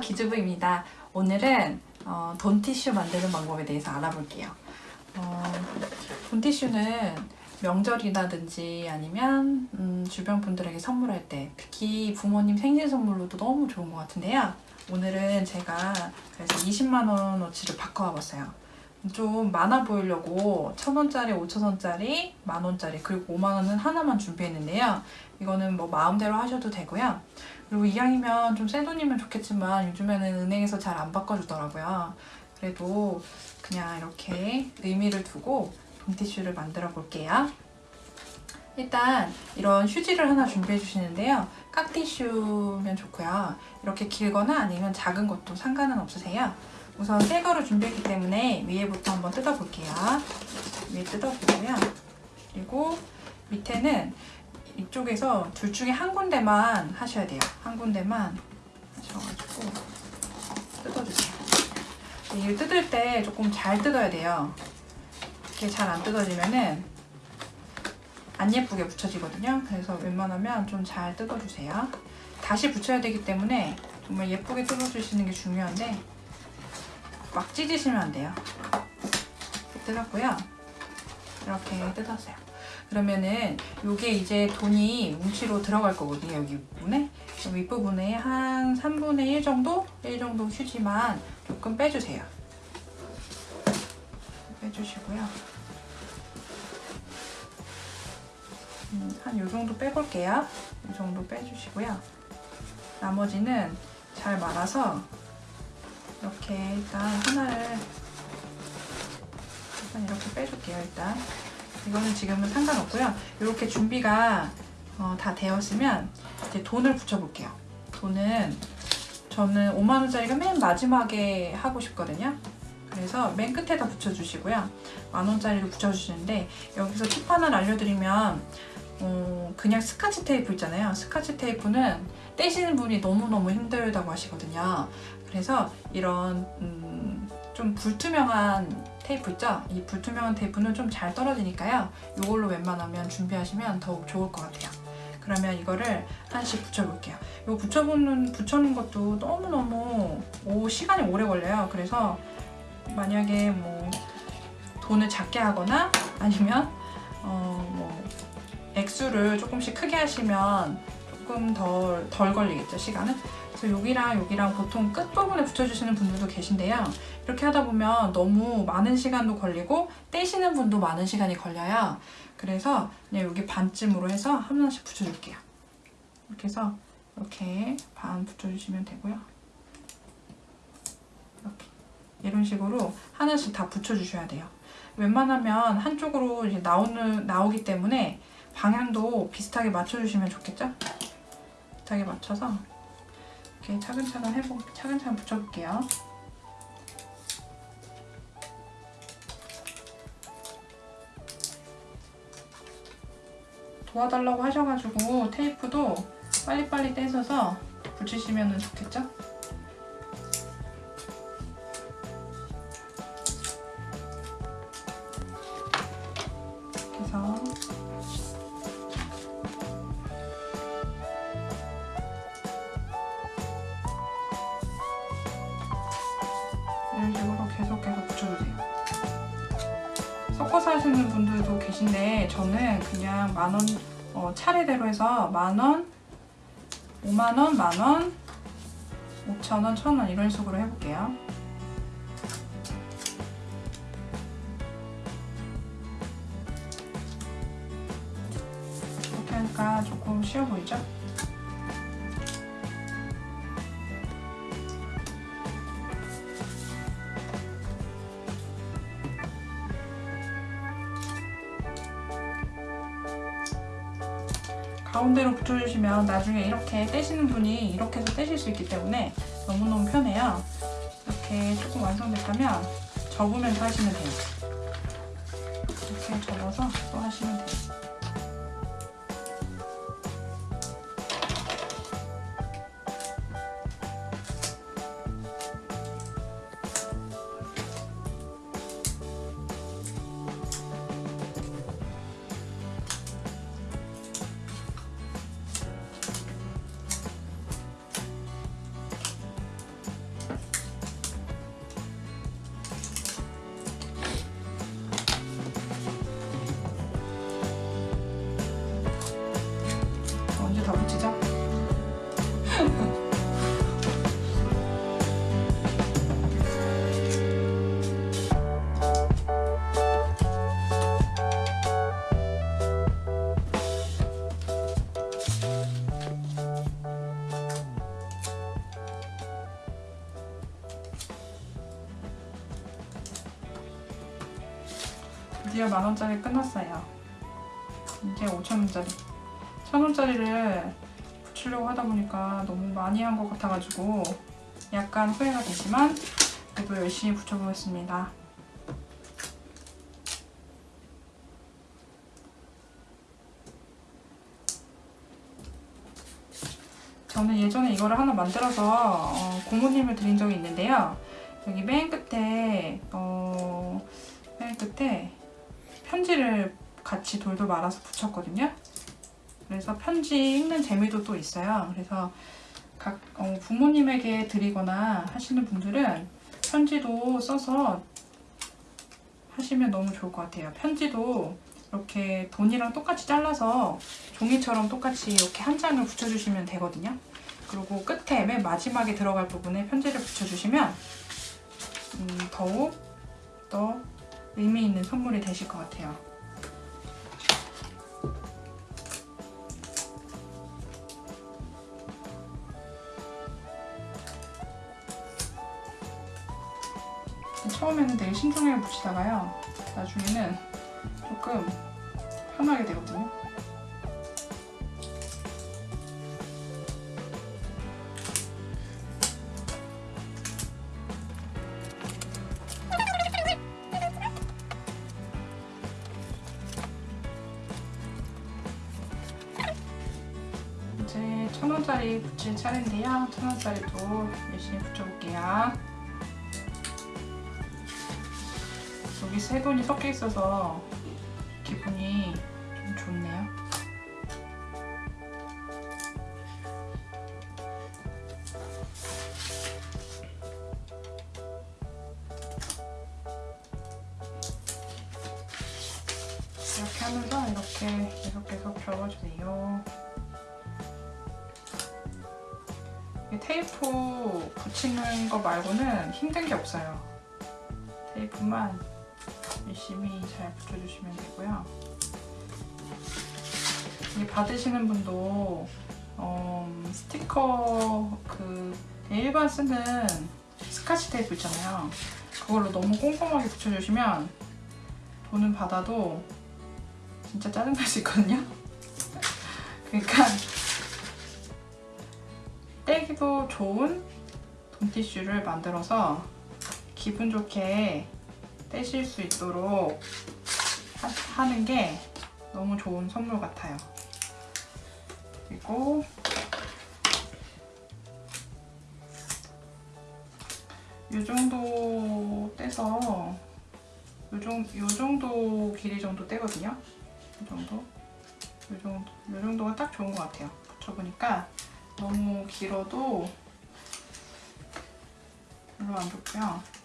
기주부입니다. 오늘은 어, 돈티슈 만드는 방법에 대해서 알아볼게요. 어, 돈티슈는 명절이라든지 아니면 음, 주변 분들에게 선물할 때 특히 부모님 생일 선물로도 너무 좋은 것 같은데요. 오늘은 제가 그래서 20만원어치를 바꿔와 봤어요. 좀 많아 보이려고 천원짜리, 오천원짜리, 만원짜리 그리고 5만원은 하나만 준비했는데요. 이거는 뭐 마음대로 하셔도 되고요 그리고 이왕이면 좀새 돈이면 좋겠지만 요즘에는 은행에서 잘 안 바꿔주더라고요. 그래도 그냥 이렇게 의미를 두고 돈티슈를 만들어 볼게요. 일단 이런 휴지를 하나 준비해 주시는데요. 깍티슈면 좋고요. 이렇게 길거나 아니면 작은 것도 상관은 없으세요. 우선 새 거를 준비했기 때문에 위에부터 한번 뜯어볼게요. 위에 뜯어보고요. 그리고 밑에는 이쪽에서 둘 중에 한 군데만 하셔야 돼요. 한 군데만 하셔가지고 뜯어주세요. 이를 뜯을 때 조금 잘 뜯어야 돼요. 이렇게 잘 안 뜯어지면은 안 예쁘게 붙여지거든요. 그래서 웬만하면 좀 잘 뜯어주세요. 다시 붙여야 되기 때문에 정말 예쁘게 뜯어주시는 게 중요한데 막 찢으시면 안 돼요. 뜯었고요. 이렇게 뜯었어요. 그러면은 이게 이제 돈이 뭉치로 들어갈 거거든요. 여기 부분에. 윗부분에 한 3분의 1 정도? 1 정도 휴지만 조금 빼주세요. 빼주시고요. 음, 한요 정도 빼볼게요. 이 정도 빼주시고요. 나머지는 잘 말아서 이렇게 일단 하나를 일단 이렇게 빼줄게요. 일단. 이거는 지금은 상관없고요. 이렇게 준비가 어, 다 되었으면 이제 돈을 붙여볼게요. 돈은 저는 5만원짜리가 맨 마지막에 하고 싶거든요. 그래서 맨 끝에다 붙여주시고요. 만원짜리도 붙여주시는데 여기서 팁 하나를 알려드리면 어, 그냥 스카치 테이프 있잖아요. 스카치 테이프는 떼시는 분이 너무너무 힘들다고 하시거든요. 그래서 이런 음, 좀 불투명한 테이프 있죠? 이 불투명한 테이프는 좀 잘 떨어지니까요. 이걸로 웬만하면 준비하시면 더욱 좋을 것 같아요. 그러면 이거를 하나씩 붙여볼게요. 이거 붙여보는, 붙여놓은 것도 너무너무 오, 시간이 오래 걸려요. 그래서 만약에 뭐 돈을 작게 하거나 아니면 어, 뭐 액수를 조금씩 크게 하시면 조금 덜, 덜 걸리겠죠, 시간은? 그래서 여기랑 여기랑 보통 끝부분에 붙여주시는 분들도 계신데요. 이렇게 하다 보면 너무 많은 시간도 걸리고 떼시는 분도 많은 시간이 걸려요. 그래서 그냥 여기 반쯤으로 해서 하나씩 붙여줄게요. 이렇게 해서 이렇게 반 붙여주시면 되고요. 이렇게 이런 식으로 하나씩 다 붙여주셔야 돼요. 웬만하면 한쪽으로 이제 나오는, 나오기 때문에 방향도 비슷하게 맞춰주시면 좋겠죠? 비슷하게 맞춰서 이렇게 차근차근 해보, 차근차근 붙여볼게요. 도와달라고 하셔가지고 테이프도 빨리빨리 떼셔서 붙이시면 좋겠죠? 만원 어, 차례대로 해서 만원, 5만원, 만원, 5천원, 천원 이런 식으로 해볼게요. 이렇게 하니까 조금 쉬워 보이죠? 붙여주시면 나중에 이렇게 떼시는 분이 이렇게 해서 떼실 수 있기 때문에 너무너무 편해요. 이렇게 조금 완성됐다면 접으면서 하시면 돼요. 드디어 만원짜리 끝났어요. 이제 5천원짜리. 천원짜리를 붙이려고 하다 보니까 너무 많이 한 것 같아가지고 약간 후회가 되지만 그래도 열심히 붙여보겠습니다. 저는 예전에 이거를 하나 만들어서 어, 고모님을 드린 적이 있는데요. 여기 맨 끝에 어, 맨 끝에 편지를 같이 돌돌 말아서 붙였거든요. 그래서 편지 읽는 재미도 또 있어요. 그래서 각 어, 부모님에게 드리거나 하시는 분들은 편지도 써서 하시면 너무 좋을 것 같아요. 편지도 이렇게 돈이랑 똑같이 잘라서 종이처럼 똑같이 이렇게 한 장을 붙여주시면 되거든요. 그리고 끝에 맨 마지막에 들어갈 부분에 편지를 붙여주시면 음, 더욱 더 의미 있는 선물이 되실 것 같아요. 처음에는 되게 신중하게 붙이다가요. 나중에는 조금 편하게 되거든요. 천 원짜리 붙일 차례인데요. 천 원짜리도 열심히 붙여볼게요. 여기 세 돈이 섞여 있어서 기분이 좀 좋네요. 이렇게 하면서 이렇게 계속 계속 접어주세요. 테이프 붙이는 거 말고는 힘든 게 없어요. 테이프만 열심히 잘 붙여주시면 되고요. 이 받으시는 분도 어, 스티커 그 일반 쓰는 스카치 테이프 있잖아요. 그걸로 너무 꼼꼼하게 붙여주시면 돈은 받아도 진짜 짜증날 수 있거든요. 그러니까 떼기도 좋은 돈티슈를 만들어서 기분 좋게 떼실 수 있도록 하, 하는 게 너무 좋은 선물 같아요. 그리고 이 정도 떼서 요, 정, 요 정도 길이 정도 떼거든요. 이 정도. 요 정도. 요 정도가 딱 좋은 것 같아요. 붙여보니까 너무 길어도 별로 안 좋고요.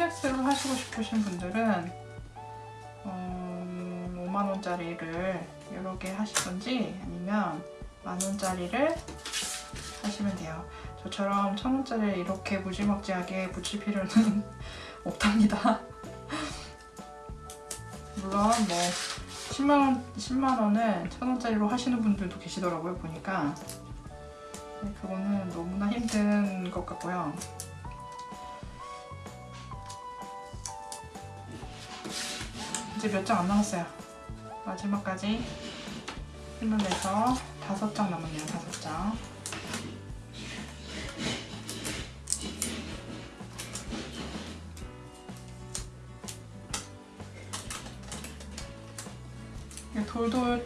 횟수를 하시고 싶으신 분들은 음, 5만원짜리를 여러 개 하시던지 아니면 만원짜리를 하시면 돼요. 저처럼 천원짜리 이렇게 무지막지하게 붙일 필요는 없답니다. 물론 뭐 10만원, 10만원을 천원짜리로 하시는 분들도 계시더라고요, 보니까. 근데 그거는 너무나 힘든 것 같고요. 이제 몇 장 안 남았어요. 마지막까지 힘을 내서 다섯 장 남았네요. 다섯 장. 이 돌돌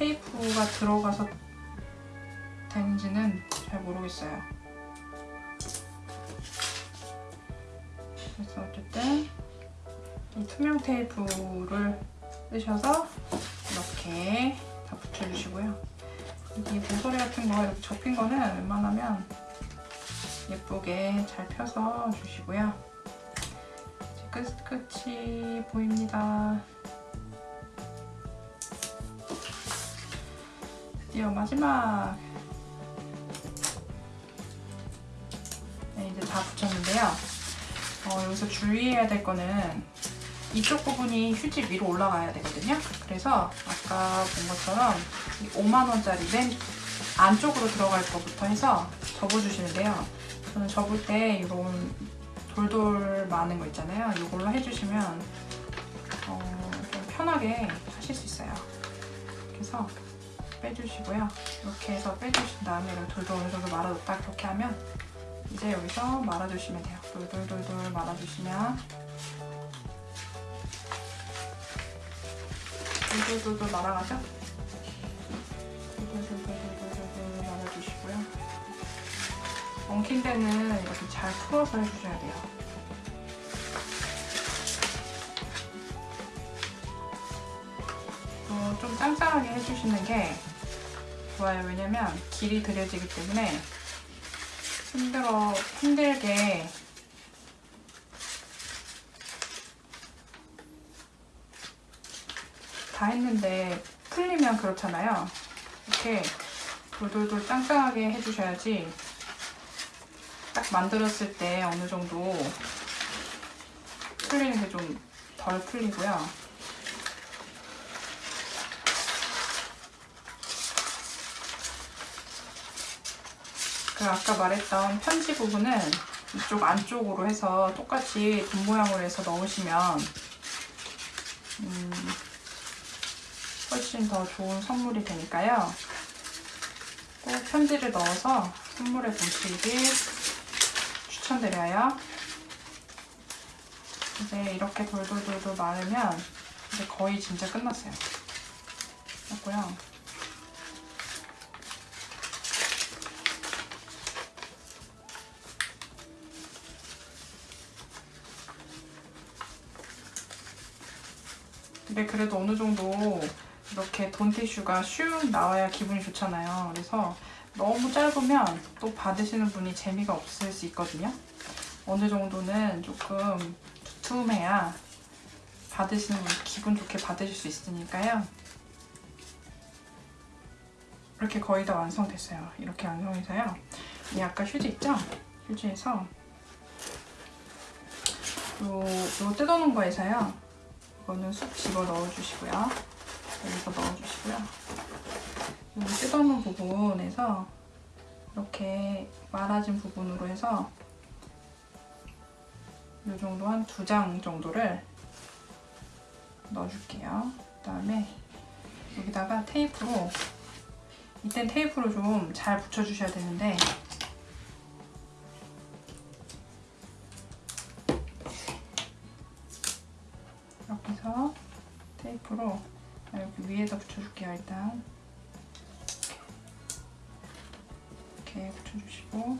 테이프가 들어가서 되는지는 잘 모르겠어요. 그래서 어쨌든 이 투명 테이프를 뜨셔서 이렇게 다 붙여주시고요. 이 모서리 같은 거 이렇게 접힌 거는 웬만하면 예쁘게 잘 펴서 주시고요. 끝, 끝이 보입니다. 드디어 마지막 네, 이제 다 붙였는데요. 어, 여기서 주의해야 될 거는 이쪽 부분이 휴지 위로 올라가야 되거든요. 그래서 아까 본 것처럼 5만원짜리 맨 안쪽으로 들어갈 거부터 해서 접어주시면 돼요. 저는 접을 때 이런 돌돌 많은 거 있잖아요. 이걸로 해주시면 어, 좀 편하게 하실 수 있어요. 그래서 빼주시고요. 이렇게 해서 빼주신 다음에 이런 돌돌 어느 정도 말아뒀다 그렇게 하면 이제 여기서 말아주시면 돼요. 돌돌돌돌 말아주시면 돌돌돌돌 말아가죠? 돌돌돌돌돌돌 말아주시고요. 엉킨 데는 이렇게 잘 풀어서 해주셔야 돼요. 어, 좀 짱짱하게 해주시는 게 좋아요. 왜냐면 길이 들여지기 때문에 힘들어, 힘들게 다 했는데 풀리면 그렇잖아요. 이렇게 돌돌돌 짱짱하게 해주셔야지 딱 만들었을 때 어느 정도 풀리는 게 좀 덜 풀리고요. 그 아까 말했던 편지 부분은 이쪽 안쪽으로 해서 똑같이 돈 모양으로 해서 넣으시면 음, 훨씬 더 좋은 선물이 되니까요. 꼭 편지를 넣어서 선물해 보시길 추천드려요. 이제 이렇게 돌돌돌돌 마르면 이제 거의 진짜 끝났어요. 됐고요. 근데 그래도 어느 정도 이렇게 돈티슈가 슉 나와야 기분이 좋잖아요. 그래서 너무 짧으면 또 받으시는 분이 재미가 없을 수 있거든요. 어느 정도는 조금 두툼해야 받으시는 분 기분 좋게 받으실 수 있으니까요. 이렇게 거의 다 완성됐어요. 이렇게 완성해서요. 이 아까 휴지 있죠? 휴지에서 요, 요 뜯어놓은 거에서요. 이거는 쑥 집어 넣어주시고요. 여기서 넣어주시고요. 여기 뜯어놓은 부분에서 이렇게 말아진 부분으로 해서 이 정도 한 두 장 정도를 넣어줄게요. 그 다음에 여기다가 테이프로 이땐 테이프로 좀 잘 붙여주셔야 되는데 테이프로 여기 위에다 붙여줄게요 일단. 이렇게 붙여주시고.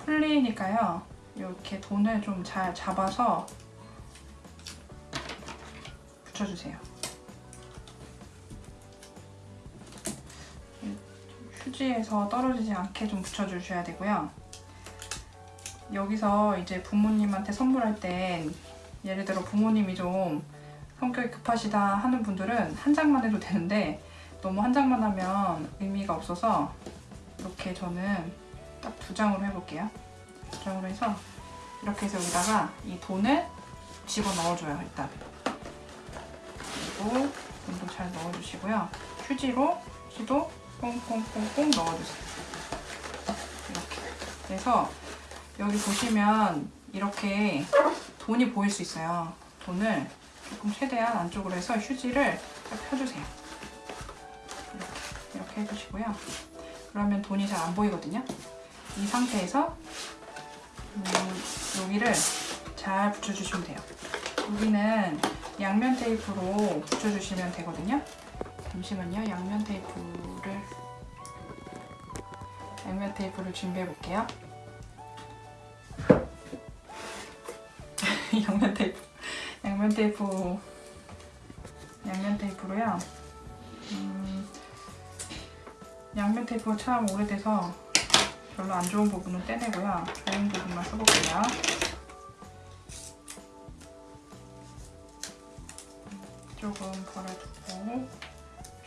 풀리니까요. 이렇게 돈을 좀 잘 잡아서 붙여주세요. 휴지에서 떨어지지 않게 좀 붙여주셔야 되고요. 여기서 이제 부모님한테 선물할 땐 예를 들어 부모님이 좀 성격이 급하시다 하는 분들은 한 장만 해도 되는데 너무 한 장만 하면 의미가 없어서 이렇게 저는 딱 두 장으로 해볼게요. 두 장으로 해서 이렇게 해서 여기다가 이 돈을 집어 넣어줘요 일단. 그리고 돈도 잘 넣어주시고요. 휴지로 휴지도 꽁꽁꽁꽁 넣어주세요. 이렇게. 그래서 여기 보시면 이렇게 돈이 보일 수 있어요. 돈을 조금 최대한 안쪽으로 해서 휴지를 딱 펴주세요. 이렇게, 이렇게 해주시고요. 그러면 돈이 잘 안 보이거든요. 이 상태에서 음, 여기를 잘 붙여주시면 돼요. 여기는 양면 테이프로 붙여주시면 되거든요. 잠시만요. 양면 테이프를 양면 테이프를 준비해 볼게요. 양면 테이프 양면 테이프 양면 테이프로요. 음, 양면 테이프가 참 오래돼서 별로 안 좋은 부분은 떼내고요. 좋은 부분만 써볼게요. 조금 버려두고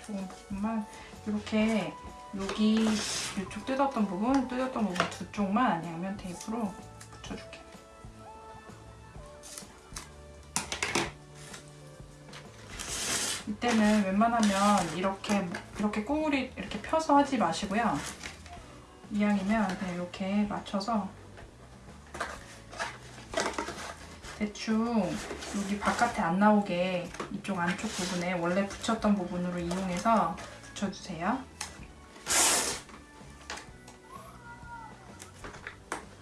좋은 부분만 이렇게 여기 이쪽 뜯었던 부분, 뜯었던 부분 두 쪽만 양면 테이프로 붙여줄게요. 이때는 웬만하면 이렇게 이렇게 꾸물이 이렇게 펴서 하지 마시고요. 이왕이면 그냥 이렇게 맞춰서 대충 여기 바깥에 안 나오게 이쪽 안쪽 부분에 원래 붙였던 부분으로 이용해서 붙여주세요.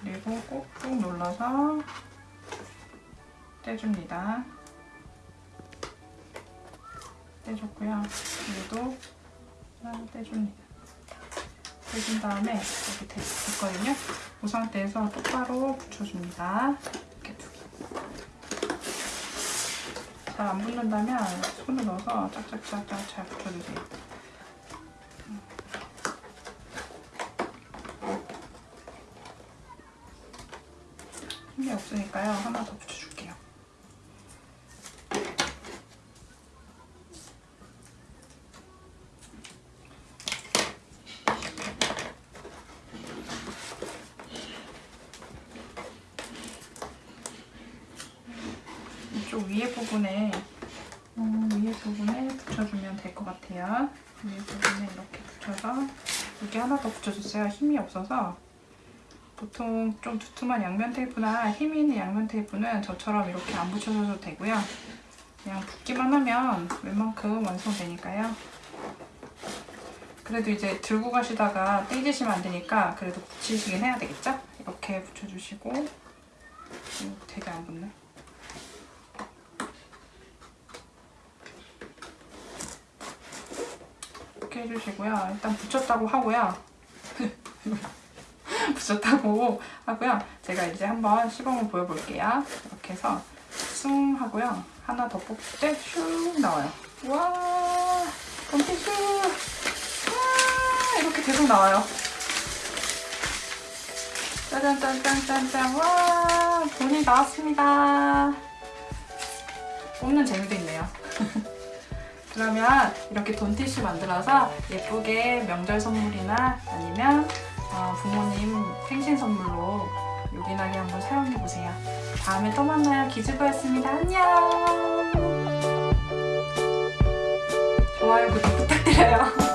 그리고 꾹꾹 눌러서 떼줍니다. 떼줬고요. 얘도 짠 떼줍니다. 떼준 다음에 여기 됐, 됐거든요. 이 상태에서 똑바로 붙여줍니다. 이렇게 두 개. 잘 안 붙는다면 손을 넣어서 짝짝짝짝 잘 붙여주세요. 힘이 없으니까요. 하나 더 붙여줄게요. 이쪽 위에 부분에 음, 위에 부분에 붙여주면 될 것 같아요. 위에 부분에 이렇게 붙여서 여기 하나 더 붙여줬어요. 힘이 없어서 보통 좀 두툼한 양면 테이프나 힘이 있는 양면 테이프는 저처럼 이렇게 안 붙여줘도 되고요. 그냥 붙기만 하면 웬만큼 완성되니까요. 그래도 이제 들고 가시다가 떼지시면 안 되니까 그래도 붙이시긴 해야 되겠죠? 이렇게 붙여주시고 음, 되게 안 붙네. 이렇게 해주시고요. 일단 붙였다고 하고요. 붙였다고 하고요. 제가 이제 한번 시범을 보여볼게요. 이렇게 해서 숭 하고요. 하나 더 뽑을 때슉 나와요. 와, 덤피슈. 와, 이렇게 계속 나와요. 짜잔짠짠짠짠. 와, 돈이 나왔습니다. 뽑는 재미도 있네요. 그러면 이렇게 돈티슈 만들어서 예쁘게 명절 선물이나 아니면 어, 부모님 생신 선물로 요긴하게 한번 사용해보세요. 다음에 또 만나요. 기즈부였습니다. 안녕! 좋아요, 구독 부탁드려요.